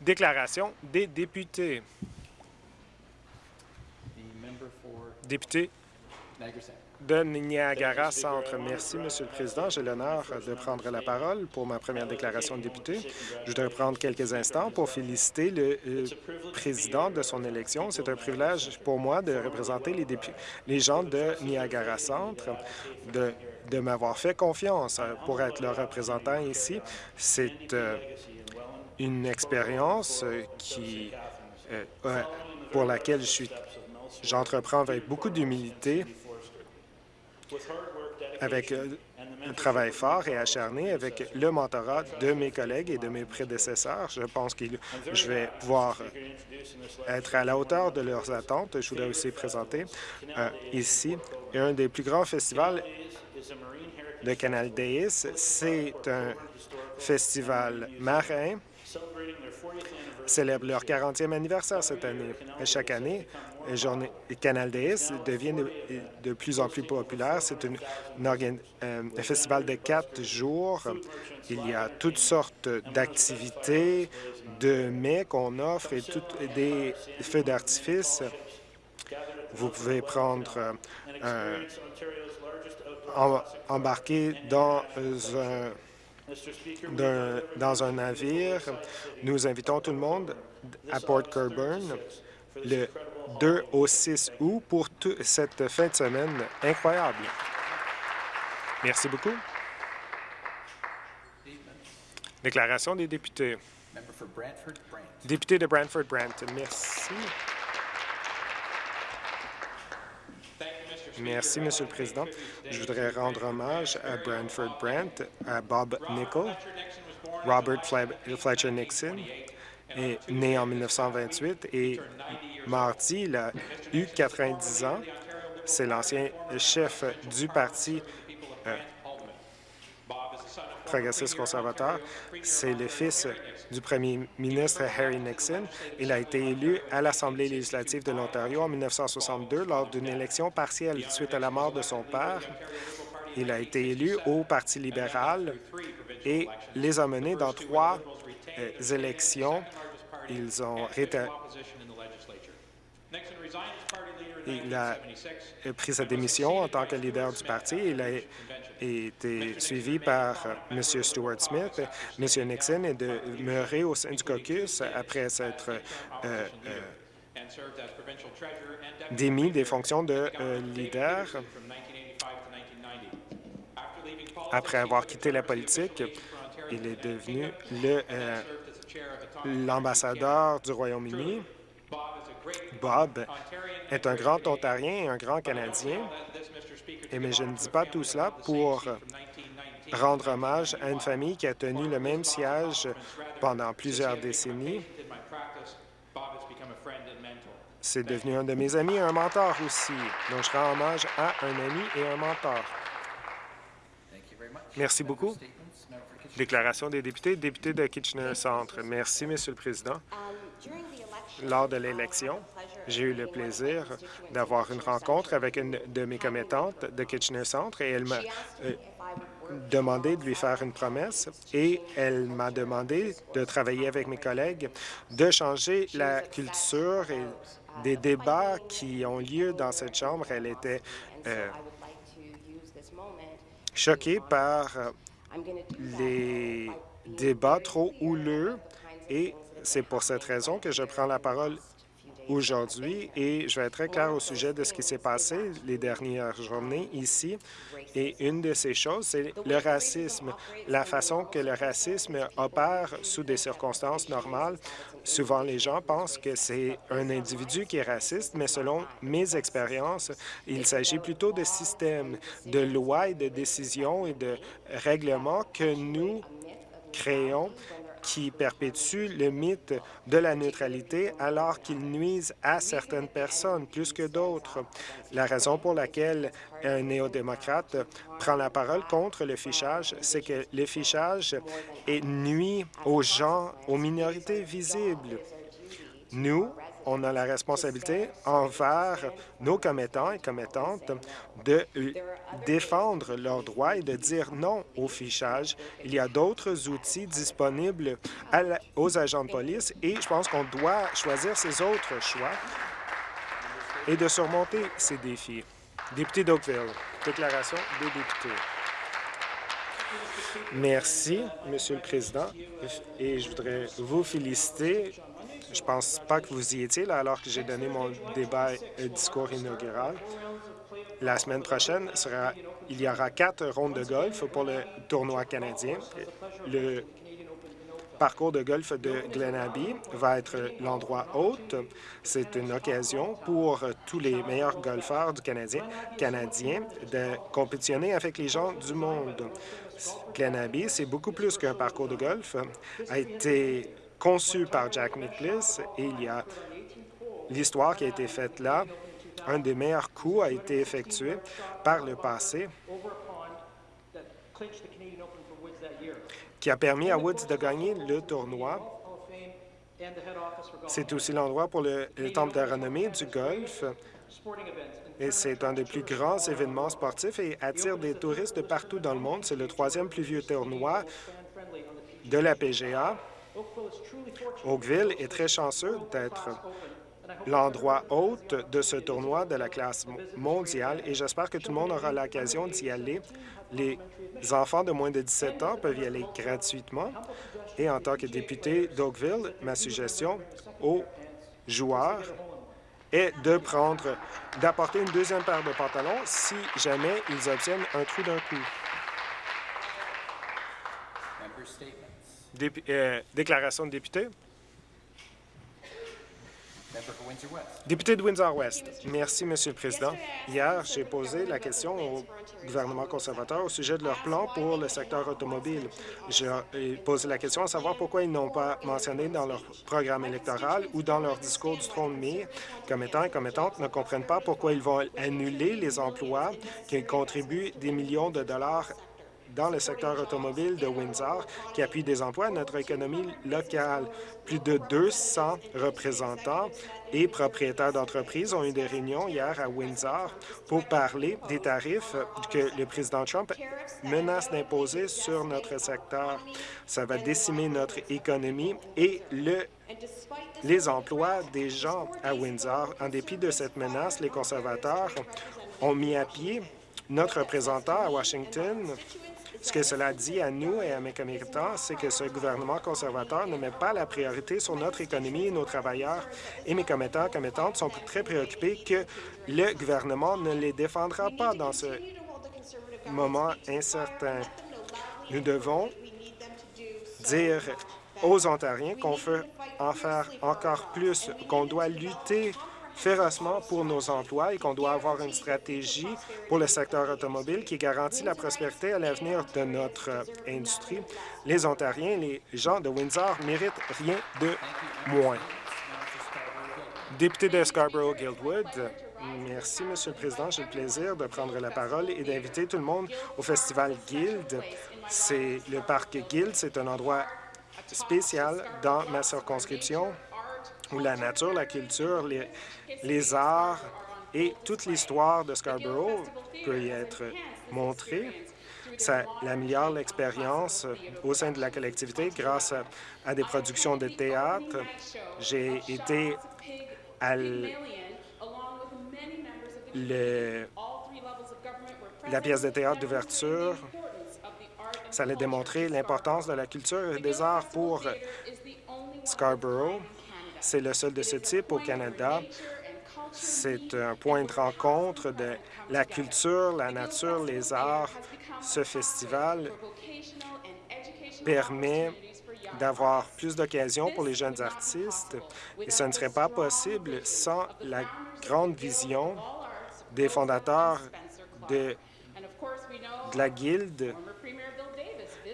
Déclaration des députés. Député de Niagara Centre. Merci, Monsieur le Président. J'ai l'honneur de prendre la parole pour ma première déclaration de député. Je voudrais prendre quelques instants pour féliciter le euh, président de son élection. C'est un privilège pour moi de représenter les, les gens de Niagara Centre, de, de m'avoir fait confiance pour être leur représentant ici. C'est euh, une expérience euh, qui, euh, pour laquelle J'entreprends avec beaucoup d'humilité, avec euh, un travail fort et acharné, avec le mentorat de mes collègues et de mes prédécesseurs. Je pense que je vais pouvoir être à la hauteur de leurs attentes. Je voudrais aussi présenter ici un des plus grands festivals de Canal Days. C'est un festival marin célèbre leur 40e anniversaire cette année. Chaque année, Canal Days devient de, plus en plus populaire. C'est euh, un festival de quatre jours. Il y a toutes sortes d'activités, de mets qu'on offre et des feux d'artifice. Vous pouvez prendre euh, un, em- embarquer dans un dans un navire. Nous invitons tout le monde à Port Colborne le 2 au 6 août pour cette fin de semaine incroyable. Merci beaucoup. Déclaration des députés. Député de Brantford-Brant, merci. Merci, Monsieur le Président. Je voudrais rendre hommage à Brantford Brant, à Bob Nickel. Robert Fle- Fletcher Nixon est né en 1928 et mardi, il a eu 90 ans. C'est l'ancien chef du Parti euh, progressiste conservateur. C'est le fils du premier ministre Harry Nixon. Il a été élu à l'Assemblée législative de l'Ontario en 1962 lors d'une élection partielle suite à la mort de son père. Il a été élu au Parti libéral et les a menés dans trois euh, élections. Ils ont il a pris sa démission en tant que leader du parti. Été suivi par euh, M. Stuart Smith. M. Nixon est demeuré au sein du caucus après s'être euh, euh, démis des fonctions de leader. Après avoir quitté la politique, il est devenu l'ambassadeur du Royaume-Uni. Bob est un grand Ontarien et un grand Canadien, et mais je ne dis pas tout cela pour rendre hommage à une famille qui a tenu le même siège pendant plusieurs décennies. C'est devenu un de mes amis et un mentor aussi. Donc, je rends hommage à un ami et un mentor. Merci beaucoup. Kitchener. Déclaration des députés, député de Kitchener-Centre. Merci, Monsieur le Président. Lors de l'élection, j'ai eu le plaisir d'avoir une rencontre avec une de mes commettantes de Kitchener-Centre et elle m'a euh, demandé de lui faire une promesse et elle m'a demandé de travailler avec mes collègues, de changer la culture et des débats qui ont lieu dans cette Chambre. Elle était euh, choquée par euh, les débats trop houleux et c'est pour cette raison que je prends la parole aujourd'hui et je vais être très clair au sujet de ce qui s'est passé les dernières journées ici. Et une de ces choses, c'est le racisme, la façon que le racisme opère sous des circonstances normales. Souvent, les gens pensent que c'est un individu qui est raciste, mais selon mes expériences, il s'agit plutôt de systèmes, de lois et de décisions et de règlements que nous créons qui perpétuent le mythe de la neutralité alors qu'ils nuisent à certaines personnes plus que d'autres. La raison pour laquelle un néo-démocrate prend la parole contre le fichage, c'est que le fichage nuit aux gens, aux minorités visibles. Nous, on a la responsabilité envers nos commettants et commettantes de défendre leurs droits et de dire non au fichage. Il y a d'autres outils disponibles aux agents de police et je pense qu'on doit choisir ces autres choix et de surmonter ces défis. Député d'Oakville, déclaration des députés. Merci, Monsieur le Président, et je voudrais vous féliciter. Je pense pas que vous y étiez là alors que j'ai donné mon débat et discours inaugural. La semaine prochaine, il y aura quatre rondes de golf pour le tournoi canadien. Le parcours de golf de Glen Abbey va être l'endroit hôte. C'est une occasion pour tous les meilleurs golfeurs du Canadien, de compétitionner avec les gens du monde. Glen Abbey, c'est beaucoup plus qu'un parcours de golf, a été conçu par Jack Nicklaus et il y a l'histoire qui a été faite là. Un des meilleurs coups a été effectué par le passé qui a permis à Woods de gagner le tournoi. C'est aussi l'endroit pour le, Temple de renommée du golf. Et c'est un des plus grands événements sportifs et attire des touristes de partout dans le monde. C'est le troisième plus vieux tournoi de la PGA. Oakville est très chanceux d'être l'endroit hôte de ce tournoi de la classe mondiale et j'espère que tout le monde aura l'occasion d'y aller. Les enfants de moins de 17 ans peuvent y aller gratuitement. Et en tant que député d'Oakville, ma suggestion aux joueurs est de prendre, d'apporter une deuxième paire de pantalons si jamais ils obtiennent un trou d'un coup. Euh, déclaration de député. Député de Windsor-West. Merci, Monsieur le Président. Hier, j'ai posé la question au gouvernement conservateur au sujet de leur plan pour le secteur automobile. J'ai posé la question à savoir pourquoi ils n'ont pas mentionné dans leur programme électoral ou dans leur discours du trône de mai, commettants et commettantes ne comprennent pas pourquoi ils vont annuler les emplois qui contribuent des millions de dollars dans le secteur automobile de Windsor qui appuie des emplois à notre économie locale. Plus de 200 représentants et propriétaires d'entreprises ont eu des réunions hier à Windsor pour parler des tarifs que le président Trump menace d'imposer sur notre secteur. Ça va décimer notre économie et le les emplois des gens à Windsor. En dépit de cette menace, les conservateurs ont mis à pied notre représentant à Washington ce que cela dit à nous et à mes commettants, c'est que ce gouvernement conservateur ne met pas la priorité sur notre économie et nos travailleurs. Et mes commettants et commettantes sont très préoccupés que le gouvernement ne les défendra pas dans ce moment incertain. Nous devons dire aux Ontariens qu'on veut en faire encore plus, qu'on doit lutter férocement pour nos emplois et qu'on doit avoir une stratégie pour le secteur automobile qui garantit la prospérité à l'avenir de notre industrie. Les Ontariens, les gens de Windsor méritent rien de moins. Député de Scarborough-Guildwood, Merci, Monsieur le Président. J'ai le plaisir de prendre la parole et d'inviter tout le monde au Festival Guild. C'est le parc Guild, c'est un endroit spécial dans ma circonscription où la nature, la culture, les, arts et toute l'histoire de Scarborough peut y être montrée. Ça améliore l'expérience au sein de la collectivité grâce à, des productions de théâtre. J'ai été à la pièce de théâtre d'ouverture. Ça a démontré l'importance de la culture et des arts pour Scarborough. C'est le seul de ce type au Canada. C'est un point de rencontre de la culture, la nature, les arts. Ce festival permet d'avoir plus d'occasions pour les jeunes artistes et ce ne serait pas possible sans la grande vision des fondateurs de, la Guilde.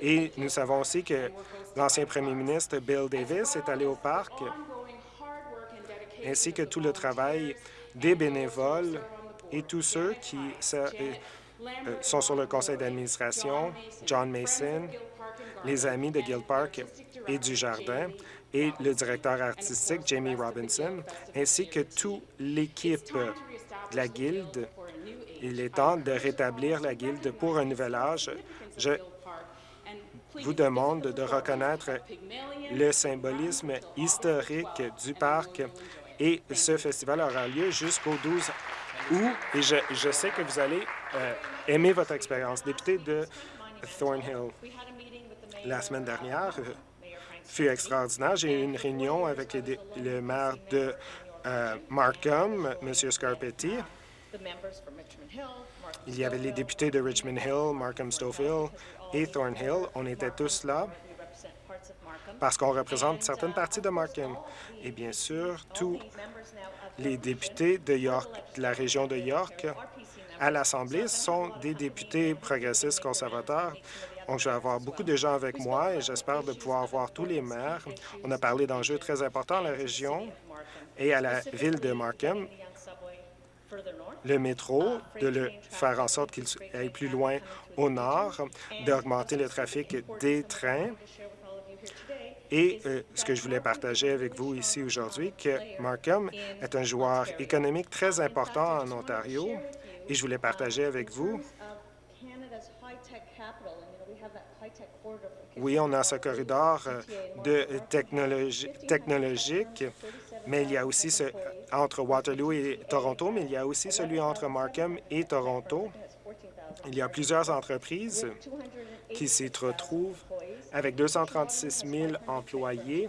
Et nous savons aussi que l'ancien premier ministre Bill Davis est allé au parc ainsi que tout le travail des bénévoles et tous ceux qui euh, sont sur le conseil d'administration, John Mason, les amis de Guild Park et du Jardin et le directeur artistique Jamie Robinson, ainsi que toute l'équipe de la Guilde. Il est temps de rétablir la Guilde pour un nouvel âge. Je vous demande de reconnaître le symbolisme historique du parc et ce festival aura lieu jusqu'au 12 août et je, sais que vous allez euh, aimer votre expérience. Député de Thornhill, la semaine dernière euh, fut extraordinaire. J'ai eu une réunion avec le, le maire de euh, Markham, M. Scarpetti. Il y avait les députés de Richmond Hill, Markham Stouffville et Thornhill. On était tous là parce qu'on représente certaines parties de Markham. Et bien sûr, tous les députés de York, de la région de York, à l'Assemblée sont des députés progressistes conservateurs. Donc, je vais avoir beaucoup de gens avec moi et j'espère de pouvoir voir tous les maires. On a parlé d'enjeux très importants à la région et à la ville de Markham. Le métro, de le faire en sorte qu'il aille plus loin au nord, d'augmenter le trafic des trains et euh, ce que je voulais partager avec vous ici aujourd'hui, que Markham est un joueur économique très important en Ontario et je voulais partager avec vous oui, on a ce corridor euh, de technologie, technologique, mais il y a aussi ce, entre Waterloo et Toronto, mais il y a aussi celui entre Markham et Toronto. Il y a plusieurs entreprises qui s'y retrouvent avec 236 000 employés.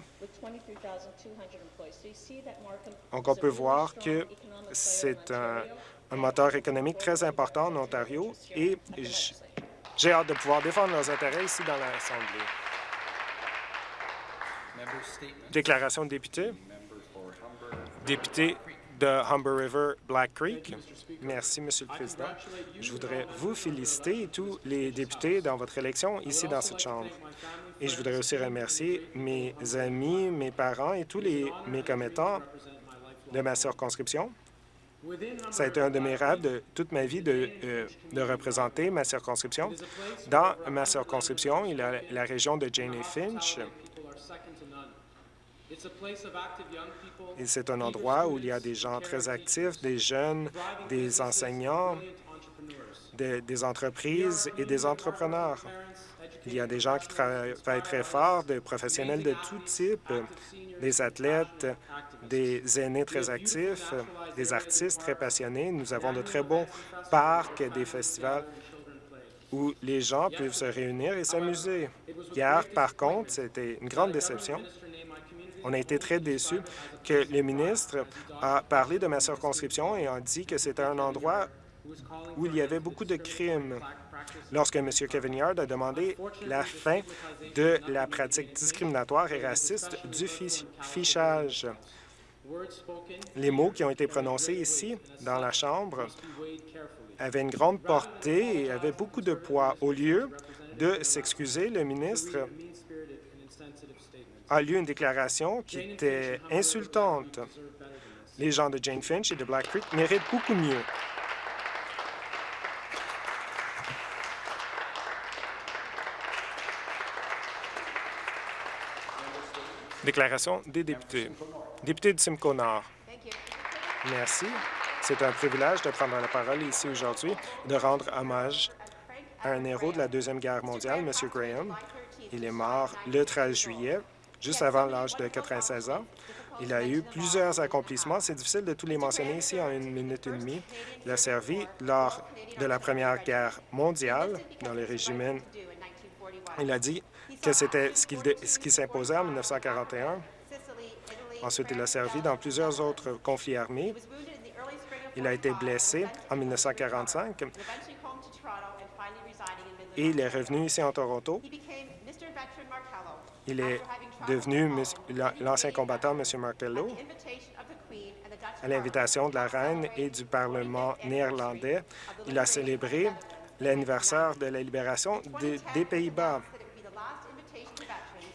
Donc, on peut voir que c'est un, un, moteur économique très important en Ontario et j'ai hâte de pouvoir défendre nos intérêts ici dans l'Assemblée. Déclaration de député. Député de Humber River Black Creek. Merci, Monsieur le Président. Je voudrais vous féliciter tous les députés dans votre élection ici dans cette Chambre. Et je voudrais aussi remercier mes amis, mes parents et tous les, mes commettants de ma circonscription. Ça a été un de mes rêves de toute ma vie de, euh, représenter ma circonscription. Dans ma circonscription, il y a la région de Jane Finch, c'est un endroit où il y a des gens très actifs, des jeunes, des enseignants, des, des entreprises et des entrepreneurs. Il y a des gens qui travaillent très fort, des professionnels de tout type, des athlètes, des aînés très actifs, des artistes très passionnés. Nous avons de très bons parcs, des festivals où les gens peuvent se réunir et s'amuser. Hier, par contre, c'était une grande déception. On a été très déçus que le ministre a parlé de ma circonscription et a dit que c'était un endroit où il y avait beaucoup de crimes. Lorsque M. Kevin Yard a demandé la fin de la pratique discriminatoire et raciste du fichage. Les mots qui ont été prononcés ici, dans la Chambre, avaient une grande portée et avaient beaucoup de poids. Au lieu de s'excuser, le ministre a lu une déclaration qui était insultante. Les gens de Jane Finch et de Black Creek méritent beaucoup mieux. Déclaration des députés. Député de Simcoe Nord. Merci. C'est un privilège de prendre la parole ici aujourd'hui de rendre hommage à un héros de la Deuxième Guerre mondiale, M. Graham. Il est mort le 13 juillet juste avant l'âge de 96 ans. Il a eu plusieurs accomplissements. C'est difficile de tous les mentionner ici en une minute et demie. Il a servi lors de la Première Guerre mondiale dans le régiment. Il a dit que c'était ce qui, qui s'imposait en 1941. Ensuite, il a servi dans plusieurs autres conflits armés. Il a été blessé en 1945 et il est revenu ici en Toronto. Il est devenu l'ancien combattant, M. Martello, à l'invitation de la reine et du Parlement néerlandais. Il a célébré l'anniversaire de la libération des, Pays-Bas.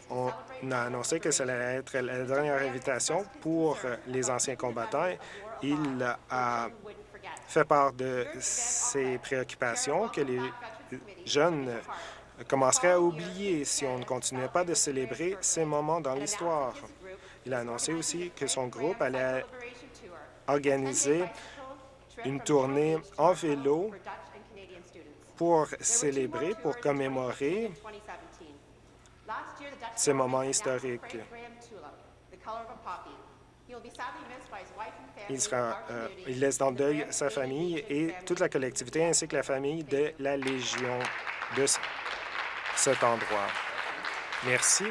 On a annoncé que ça allait être la dernière invitation pour les anciens combattants. Il a fait part de ses préoccupations que les jeunes commencerait à oublier si on ne continuait pas de célébrer ces moments dans l'histoire. Il a annoncé aussi que son groupe allait organiser une tournée en vélo pour célébrer, pour commémorer ces moments historiques. Il, euh, il laisse dans le deuil sa famille et toute la collectivité ainsi que la famille de la Légion de cet endroit. Merci.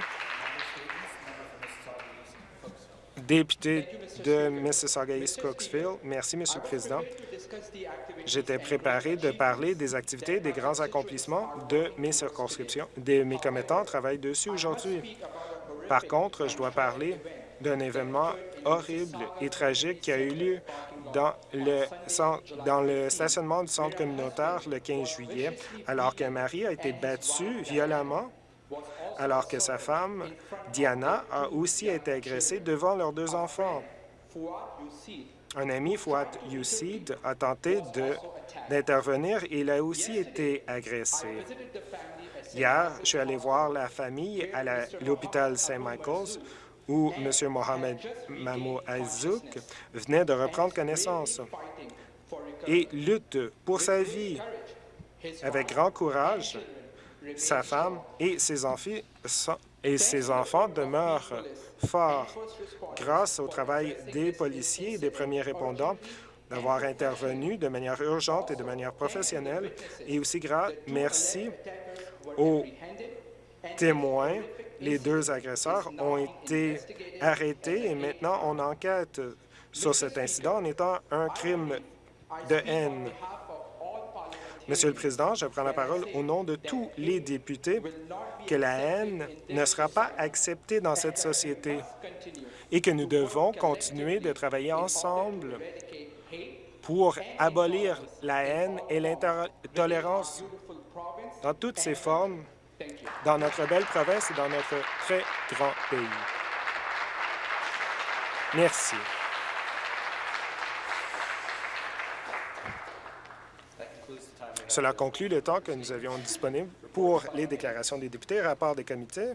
Député de Mississauga-East Cooksville, merci, Monsieur le Président. J'étais préparé de parler des activités, des grands accomplissements de mes circonscriptions. Des, mes commettants travaillent dessus aujourd'hui. Par contre, je dois parler d'un événement horrible et tragique qui a eu lieu dans le, stationnement du centre communautaire le 15 juillet, alors qu'un mari a été battu violemment, alors que sa femme, Diana, a aussi été agressée devant leurs deux enfants. Un ami, Fouad Youssid, a tenté d'intervenir et il a aussi été agressé. Hier, je suis allé voir la famille à l'hôpital Saint-Michael's où M. Mohamed Mamou Azouk venait de reprendre connaissance et lutte pour sa vie. Avec grand courage, sa femme et ses, enfants, et ses enfants demeurent forts grâce au travail des policiers et des premiers répondants d'avoir intervenu de manière urgente et de manière professionnelle. Et aussi, gra- merci aux témoins. Les deux agresseurs ont été arrêtés et maintenant on enquête sur cet incident en étant un crime de haine. Monsieur le Président, je prends la parole au nom de tous les députés que la haine ne sera pas acceptée dans cette société et que nous devons continuer de travailler ensemble pour abolir la haine et l'intolérance dans toutes ses formes dans notre belle province et dans notre très grand pays. Merci. Cela conclut le temps que nous avions disponible pour les déclarations des députés, rapport des comités.